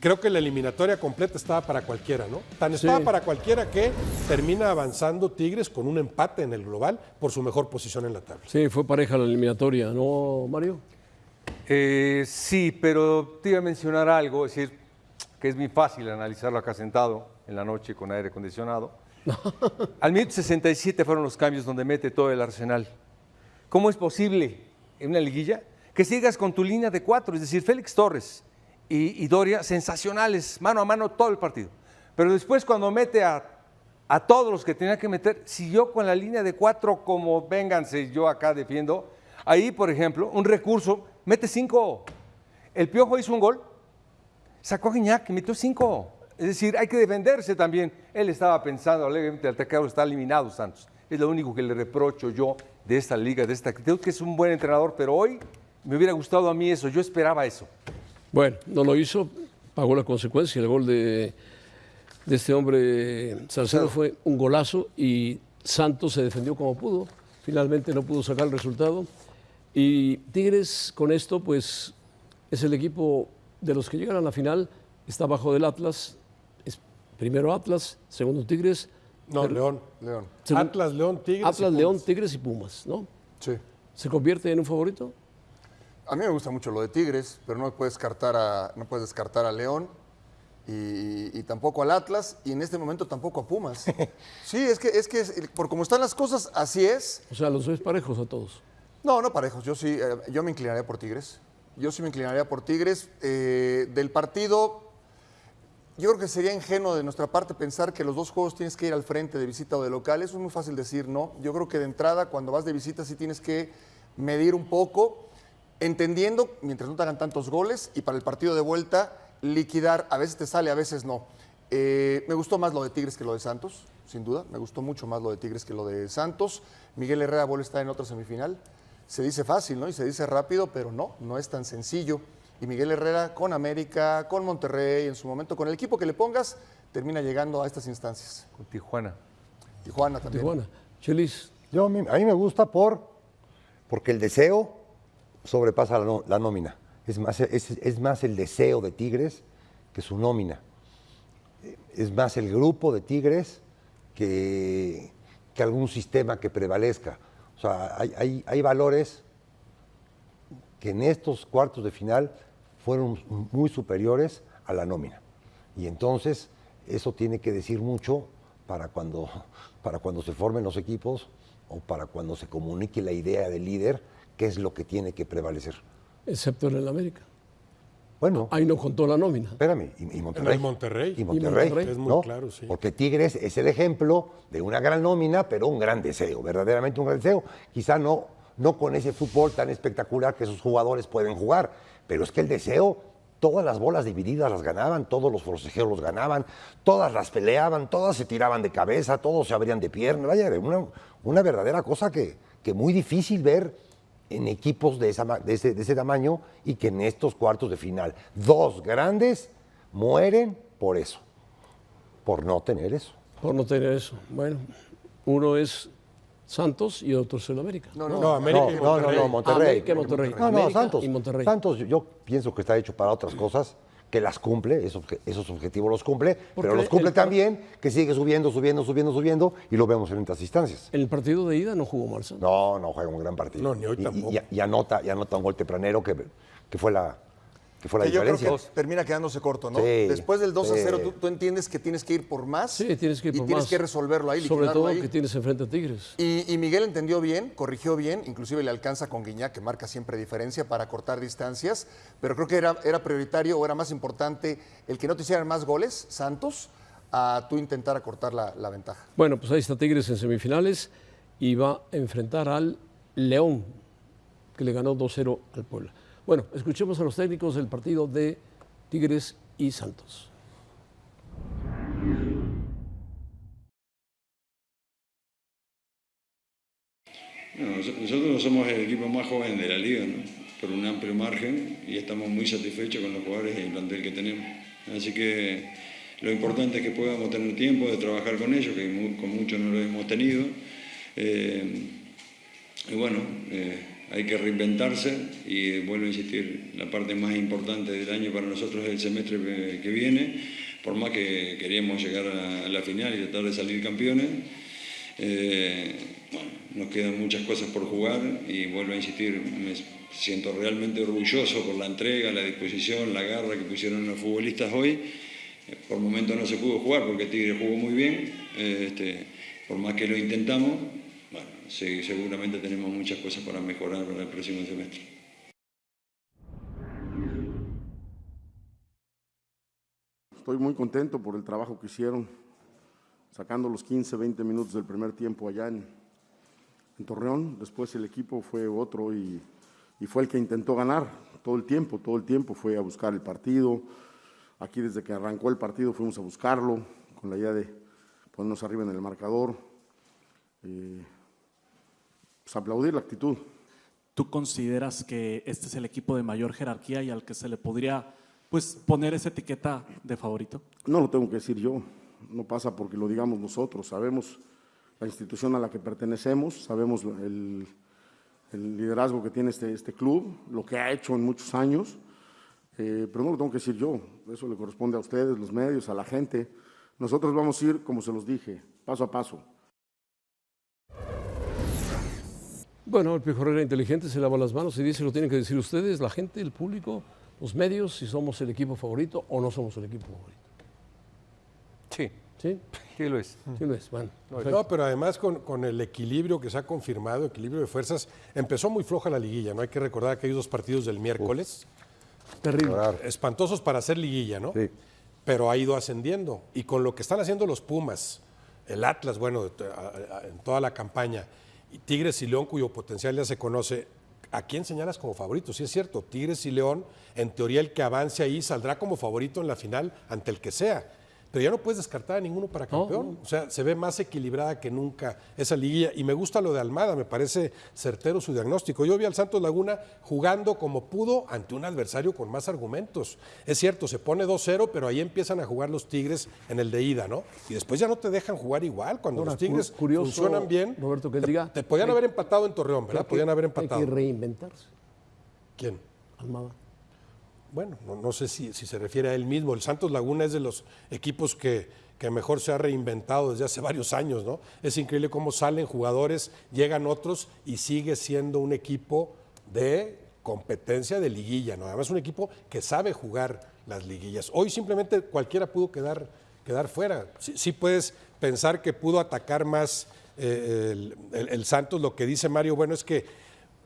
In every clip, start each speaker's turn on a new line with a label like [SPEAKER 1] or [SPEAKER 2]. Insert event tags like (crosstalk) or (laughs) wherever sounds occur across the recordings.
[SPEAKER 1] creo que la eliminatoria completa estaba para cualquiera, ¿no? Tan estaba para cualquiera que termina avanzando Tigres con un empate en el global por su mejor posición en la tabla.
[SPEAKER 2] Sí, fue pareja la eliminatoria, ¿no, Mario?
[SPEAKER 3] Eh, sí, pero te iba a mencionar algo, es decir, que es muy fácil analizarlo acá sentado en la noche con aire acondicionado. (laughs) Al minuto 67 fueron los cambios donde mete todo el arsenal. ¿Cómo es posible en una liguilla que sigas con tu línea de cuatro? Es decir, Félix Torres y, Doria, sensacionales, mano a mano todo el partido. Pero después cuando mete a, a todos los que tenía que meter, siguió con la línea de cuatro como vénganse, yo acá defiendo. Ahí, por ejemplo, un recurso, mete cinco. El Piojo hizo un gol, sacó a Guiñac, metió cinco. Es decir, hay que defenderse también. Él estaba pensando, alegremente, el atacado está eliminado Santos. Es lo único que le reprocho yo de esta liga, de esta actitud, que es un buen entrenador, pero hoy me hubiera gustado a mí eso, yo esperaba eso.
[SPEAKER 2] Bueno, no lo hizo, pagó la consecuencia. El gol de, de este hombre Salcedo fue un golazo y Santos se defendió como pudo. Finalmente no pudo sacar el resultado. Y Tigres con esto, pues es el equipo de los que llegan a la final, está bajo del Atlas, es primero Atlas, segundo Tigres.
[SPEAKER 1] No, León. León. Atlas, León, Tigres.
[SPEAKER 2] Atlas, León, Tigres y Pumas, ¿no?
[SPEAKER 1] Sí.
[SPEAKER 2] ¿Se convierte en un favorito?
[SPEAKER 4] A mí me gusta mucho lo de Tigres, pero no puedes descartar a, no puedes descartar a León y, tampoco al Atlas y en este momento tampoco a Pumas. (laughs) sí, es que, es que por como están las cosas, así es.
[SPEAKER 2] O sea, los ves parejos a todos.
[SPEAKER 4] No, no parejos. Yo sí, eh, yo me inclinaría por Tigres. Yo sí me inclinaría por Tigres. Eh, del partido, yo creo que sería ingenuo de nuestra parte pensar que los dos juegos tienes que ir al frente de visita o de local. Eso es muy fácil decir, ¿no? Yo creo que de entrada, cuando vas de visita, sí tienes que medir un poco, entendiendo, mientras no te hagan tantos goles, y para el partido de vuelta, liquidar. A veces te sale, a veces no. Eh, me gustó más lo de Tigres que lo de Santos, sin duda. Me gustó mucho más lo de Tigres que lo de Santos. Miguel Herrera vuelve a estar en otra semifinal se dice fácil, ¿no? Y se dice rápido, pero no, no es tan sencillo. Y Miguel Herrera con América, con Monterrey, en su momento, con el equipo que le pongas, termina llegando a estas instancias.
[SPEAKER 3] Con Tijuana.
[SPEAKER 4] Tijuana también.
[SPEAKER 2] Tijuana. Chelis.
[SPEAKER 5] Yo, a mí, me gusta por, porque el deseo sobrepasa la, nómina. Es más, es, más el deseo de Tigres que su nómina. Es más el grupo de Tigres que, que algún sistema que prevalezca. O sea, hay, valores que en estos cuartos de final fueron muy superiores a la nómina. Y entonces eso tiene que decir mucho para cuando, para cuando se formen los equipos o para cuando se comunique la idea del líder, qué es lo que tiene que prevalecer.
[SPEAKER 2] Excepto en el América.
[SPEAKER 5] Bueno.
[SPEAKER 2] Ahí no contó la nómina.
[SPEAKER 5] Espérame, y, Monterrey.
[SPEAKER 1] Monterrey.
[SPEAKER 5] Y Monterrey.
[SPEAKER 1] Es muy claro, sí.
[SPEAKER 5] Porque Tigres es el ejemplo de una gran nómina, pero un gran deseo, verdaderamente un gran deseo. Quizá no, no con ese fútbol tan espectacular que esos jugadores pueden jugar, pero es que el deseo, todas las bolas divididas las ganaban, todos los forcejeos los ganaban, todas las peleaban, todas se tiraban de cabeza, todos se abrían de pierna. Vaya, una, una verdadera cosa que, que muy difícil ver en equipos de, esa, de, ese, de, ese, tamaño y que en estos cuartos de final dos grandes mueren por eso, por no tener eso.
[SPEAKER 2] Por no tener eso. Bueno, uno es Santos y otro es el América.
[SPEAKER 5] No, no, no, América y Monterrey. no, no, Monterrey.
[SPEAKER 2] América y Monterrey.
[SPEAKER 5] No, no, Santos. Y Monterrey. Santos, yo pienso que está hecho para otras cosas que las cumple, esos, esos objetivos los cumple, pero los cumple también, que sigue subiendo, subiendo, subiendo, subiendo, y lo vemos en estas instancias.
[SPEAKER 2] ¿En el partido de ida no jugó Marcelo?
[SPEAKER 5] No, no juega un gran partido.
[SPEAKER 1] No, ni hoy
[SPEAKER 5] tampoco. Y, anota, y anota un gol tempranero que, que fue la, que fue la diferencia.
[SPEAKER 4] Yo creo que termina quedándose corto, ¿no? Después del 2 a 0, tú, entiendes que tienes que ir por más.
[SPEAKER 2] Sí, tienes que ir por
[SPEAKER 4] y tienes que resolverlo ahí,
[SPEAKER 2] Sobre todo que tienes enfrente a Tigres.
[SPEAKER 4] Y, Miguel entendió bien, corrigió bien, inclusive le alcanza con Guiñac, que marca siempre diferencia para cortar distancias, pero creo que era, era prioritario o era más importante el que no te hicieran más goles, Santos, a tú intentar acortar la, la ventaja.
[SPEAKER 2] Bueno, pues ahí está Tigres en semifinales y va a enfrentar al León, que le ganó 2-0 al Puebla. Bueno, escuchemos a los técnicos del partido de Tigres y Santos.
[SPEAKER 6] nosotros somos el equipo más joven de la liga, ¿no? por un amplio margen, y estamos muy satisfechos con los jugadores y el plantel que tenemos. Así que lo importante es que podamos tener tiempo de trabajar con ellos, que con muchos no lo hemos tenido. Eh, y bueno, eh, hay que reinventarse y vuelvo a insistir, la parte más importante del año para nosotros es el semestre que viene, por más que queríamos llegar a la final y tratar de salir campeones. Eh, nos quedan muchas cosas por jugar y vuelvo a insistir, me siento realmente orgulloso por la entrega, la disposición, la garra que pusieron los futbolistas hoy. Por momentos no se pudo jugar porque Tigre jugó muy bien, eh, este, por más que lo intentamos, sí, seguramente tenemos muchas cosas para mejorar para el próximo semestre.
[SPEAKER 7] Estoy muy contento por el trabajo que hicieron, sacando los 15, 20 minutos del primer tiempo allá en, Torreón. Después el equipo fue otro y, y fue el que intentó ganar todo el tiempo, todo el tiempo fue a buscar el partido. Aquí desde que arrancó el partido fuimos a buscarlo con la idea de ponernos arriba en el marcador. Eh, pues aplaudir la actitud.
[SPEAKER 8] ¿Tú consideras que este es el equipo de mayor jerarquía y al que se le podría pues, poner esa etiqueta de favorito?
[SPEAKER 7] No lo tengo que decir yo, no pasa porque lo digamos nosotros, sabemos la institución a la que pertenecemos, sabemos el, liderazgo que tiene este, este, club, lo que ha hecho en muchos años, eh, pero no lo tengo que decir yo, eso le corresponde a ustedes, los medios, a la gente. Nosotros vamos a ir, como se los dije, paso a paso.
[SPEAKER 2] Bueno, el Piojo era inteligente, se lava las manos y dice lo tienen que decir ustedes, la gente, el público, los medios, si somos el equipo favorito o no somos el equipo favorito.
[SPEAKER 3] Sí.
[SPEAKER 2] ¿Sí?
[SPEAKER 3] Sí lo es.
[SPEAKER 2] Sí lo es, bueno.
[SPEAKER 1] No, pero además con, el equilibrio que se ha confirmado, equilibrio de fuerzas, empezó muy floja la liguilla, ¿no? Hay que recordar aquellos dos partidos del miércoles.
[SPEAKER 2] Terrible.
[SPEAKER 1] Espantosos para hacer liguilla, ¿no? Sí. Pero ha ido ascendiendo. Y con lo que están haciendo los Pumas, el Atlas, bueno, en toda la campaña, Tigres y León, cuyo potencial ya se conoce, ¿a quién señalas como favorito? Sí es cierto, Tigres y León, en teoría el que avance ahí saldrá como favorito en la final ante el que sea pero ya no puedes descartar a ninguno para campeón. O sea, se ve más equilibrada que nunca esa liguilla. Y me gusta lo de Almada, me parece certero su diagnóstico. Yo vi al Santos Laguna jugando como pudo ante un adversario con más argumentos. Es cierto, se pone 2-0, pero ahí empiezan a jugar los Tigres en el de ida, ¿no? Y después ya no te dejan jugar igual. Cuando los Tigres funcionan bien,
[SPEAKER 2] Roberto, que
[SPEAKER 1] te,
[SPEAKER 2] diga,
[SPEAKER 1] te podían haber empatado en Torreón, ¿verdad? Podían haber empatado.
[SPEAKER 2] Hay que reinventarse.
[SPEAKER 1] ¿Quién?
[SPEAKER 2] Almada
[SPEAKER 1] bueno, no, sé si, se refiere a él mismo. El Santos Laguna es de los equipos que, mejor se ha reinventado desde hace varios años, ¿no? Es increíble cómo salen jugadores, llegan otros y sigue siendo un equipo de competencia de liguilla, ¿no? Además, un equipo que sabe jugar las liguillas. Hoy simplemente cualquiera pudo quedar, fuera. Sí, puedes pensar que pudo atacar más eh, el Santos. Lo que dice Mario, bueno, es que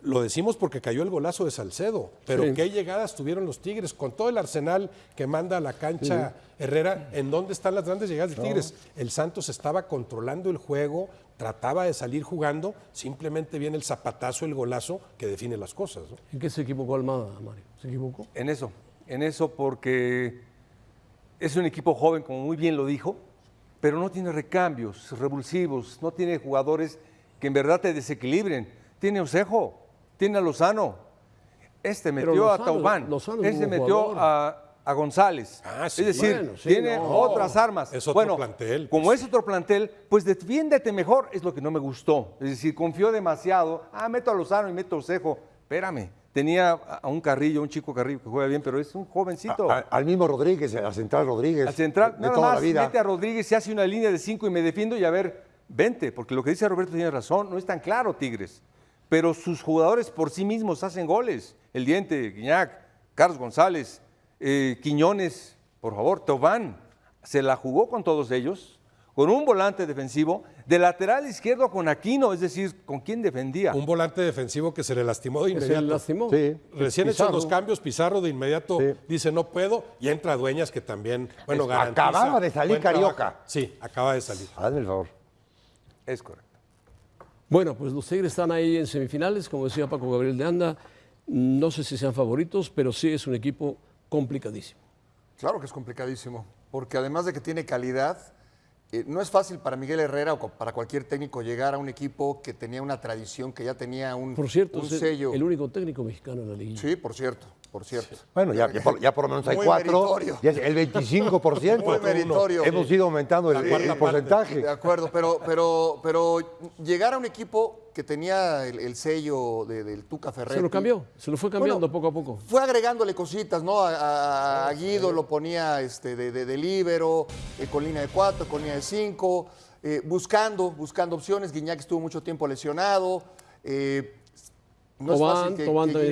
[SPEAKER 1] lo decimos porque cayó el golazo de Salcedo, pero qué llegadas tuvieron los Tigres con todo el arsenal que manda a la cancha Herrera. ¿En dónde están las grandes llegadas de Tigres? El Santos estaba controlando el juego, trataba de salir jugando, simplemente viene el zapatazo, el golazo que define las cosas.
[SPEAKER 2] ¿En qué se equivocó Almada, Mario? ¿Se equivocó?
[SPEAKER 3] En eso, en eso porque es un equipo joven, como muy bien lo dijo, pero no tiene recambios revulsivos, no tiene jugadores que en verdad te desequilibren. Tiene Osejo, tiene a Lozano, este metió a Taubán, este metió a, González.
[SPEAKER 1] Ah,
[SPEAKER 3] es decir, tiene otras armas.
[SPEAKER 1] Es otro
[SPEAKER 3] bueno,
[SPEAKER 1] plantel.
[SPEAKER 3] Como pues. es otro plantel, pues defiéndete mejor, es lo que no me gustó. Es decir, confió demasiado. Ah, meto a Lozano y meto a Osejo. Espérame, tenía a un Carrillo, un chico Carrillo que juega bien, pero es un jovencito.
[SPEAKER 5] al mismo Rodríguez, al central Rodríguez.
[SPEAKER 3] Al central, de toda la vida. mete a Rodríguez y hace una línea de cinco y me defiendo y a ver, vente, porque lo que dice Roberto tiene razón, no es tan claro, Tigres pero sus jugadores por sí mismos hacen goles. El Diente, Guiñac, Carlos González, eh, Quiñones, por favor, Tobán, se la jugó con todos ellos, con un volante defensivo, de lateral izquierdo con Aquino, es decir, ¿con quién defendía?
[SPEAKER 1] Un volante defensivo que se le lastimó de inmediato.
[SPEAKER 2] Se le lastimó.
[SPEAKER 1] Sí. Recién hechos los cambios, Pizarro de inmediato dice no puedo, y entra Dueñas que también, bueno, garantiza.
[SPEAKER 5] Acababa de salir Carioca.
[SPEAKER 1] Sí, acaba de salir.
[SPEAKER 5] Hazme el favor.
[SPEAKER 3] Es correcto.
[SPEAKER 2] Bueno, pues los Tigres están ahí en semifinales, como decía Paco Gabriel de Anda. No sé si sean favoritos, pero sí es un equipo complicadísimo.
[SPEAKER 4] Claro que es complicadísimo, porque además de que tiene calidad, eh, no es fácil para Miguel Herrera o para cualquier técnico llegar a un equipo que tenía una tradición, que ya tenía un,
[SPEAKER 2] por cierto,
[SPEAKER 4] sello.
[SPEAKER 2] El único técnico mexicano en la liga.
[SPEAKER 4] Sí, por cierto, por cierto.
[SPEAKER 5] Bueno, ya, por, lo menos hay cuatro. Ya el 25%. (laughs)
[SPEAKER 4] Muy meritorio.
[SPEAKER 5] Hemos ido aumentando el, porcentaje.
[SPEAKER 4] De acuerdo, pero, pero, pero llegar a un equipo que tenía el, el sello de- del Tuca Ferretti.
[SPEAKER 2] Se lo cambió, se lo fue cambiando
[SPEAKER 4] Bueno,
[SPEAKER 2] poco a poco.
[SPEAKER 4] Fue agregándole cositas, ¿no? A, a- a Guido lo ponía este, de, de, eh, con línea de cuatro, con línea de cinco, eh, buscando, buscando opciones. Guiñac estuvo mucho tiempo lesionado. eh, no
[SPEAKER 2] Tobán,
[SPEAKER 4] es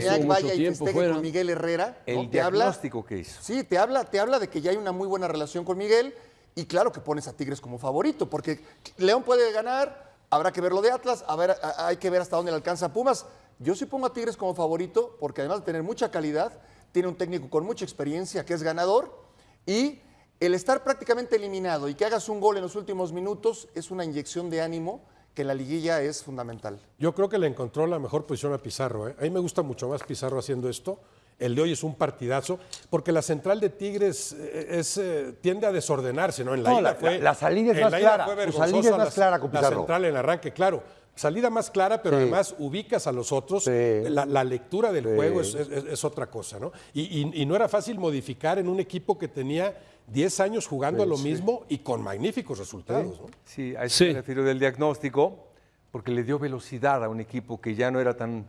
[SPEAKER 4] fácil que, vaya y
[SPEAKER 2] tiempo
[SPEAKER 4] festeje
[SPEAKER 2] fuera.
[SPEAKER 4] con Miguel Herrera. ¿no?
[SPEAKER 3] El
[SPEAKER 4] Te habla-
[SPEAKER 3] diagnóstico que hizo.
[SPEAKER 4] Sí, te habla, te habla de que ya hay una muy buena relación con Miguel y claro que pones a Tigres como favorito, porque León puede ganar, habrá que ver lo de Atlas, a ver, a- hay que ver hasta dónde le alcanza Pumas. Yo sí pongo a Tigres como favorito porque además de tener mucha calidad, tiene un técnico con mucha experiencia que es ganador y el estar prácticamente eliminado y que hagas un gol en los últimos minutos es una inyección de ánimo que la liguilla es fundamental.
[SPEAKER 1] Yo creo que le encontró la mejor posición a Pizarro. ¿eh? A mí me gusta mucho más Pizarro haciendo esto. El de hoy es un partidazo, porque la central de Tigres eh, es, eh, tiende a desordenarse, ¿no? En la
[SPEAKER 5] No,
[SPEAKER 1] ida
[SPEAKER 5] la-
[SPEAKER 1] fue,
[SPEAKER 5] la- la salida es
[SPEAKER 1] en
[SPEAKER 5] más
[SPEAKER 1] la
[SPEAKER 5] clara,
[SPEAKER 1] fue
[SPEAKER 5] salida es más
[SPEAKER 1] la-
[SPEAKER 5] clara con
[SPEAKER 1] La
[SPEAKER 5] Pizarro.
[SPEAKER 1] central en arranque, claro. Salida más clara, pero
[SPEAKER 5] Sí.
[SPEAKER 1] además ubicas a los otros.
[SPEAKER 5] Sí.
[SPEAKER 1] La, la lectura del
[SPEAKER 5] Sí.
[SPEAKER 1] juego es, es- es otra cosa, ¿no? Y, y- y no era fácil modificar en un equipo que tenía 10 años jugando a lo mismo y con magníficos resultados, ¿no?
[SPEAKER 3] Sí, a eso
[SPEAKER 2] Sí.
[SPEAKER 3] me refiero del diagnóstico, porque le dio velocidad a un equipo que ya no era tan,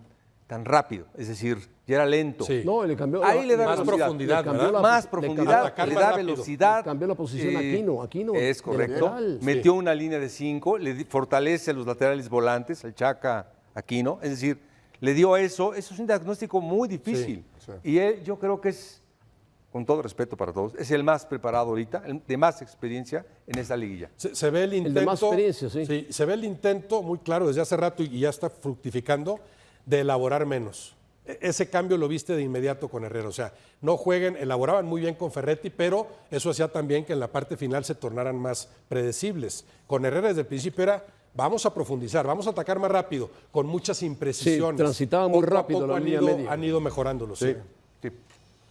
[SPEAKER 3] tan rápido, es decir, ya era lento.
[SPEAKER 1] Sí.
[SPEAKER 2] No, le cambió.
[SPEAKER 3] Ahí le da
[SPEAKER 1] Más
[SPEAKER 3] velocidad.
[SPEAKER 1] profundidad,
[SPEAKER 2] Le la-
[SPEAKER 3] más profundidad, le da
[SPEAKER 1] rápido.
[SPEAKER 3] velocidad.
[SPEAKER 2] Le cambió la posición a Aquino, Aquino,
[SPEAKER 3] Es correcto. Metió una línea de cinco, le di- fortalece a los laterales volantes, al Chaca Aquino. Es decir, le dio eso. Eso es un diagnóstico muy difícil. Y él, yo creo que es, con todo respeto para todos, es el más preparado ahorita, el de más experiencia en esta liguilla.
[SPEAKER 1] Se, se ve el
[SPEAKER 2] de
[SPEAKER 1] intento.
[SPEAKER 2] más experiencia, sí.
[SPEAKER 1] Se ve el intento muy claro desde hace rato y, y ya está fructificando de elaborar menos. E- Ese cambio lo viste de inmediato con Herrera. O sea, no jueguen, elaboraban muy bien con Ferretti, pero eso hacía también que en la parte final se tornaran más predecibles. Con Herrera desde el principio era. Vamos a profundizar, vamos a atacar más rápido, con muchas imprecisiones.
[SPEAKER 2] transitaban muy
[SPEAKER 1] Poco a
[SPEAKER 2] rápido
[SPEAKER 1] poco
[SPEAKER 2] la
[SPEAKER 1] han
[SPEAKER 2] línea
[SPEAKER 1] ido-
[SPEAKER 2] media.
[SPEAKER 1] Han ido mejorándolo, sí.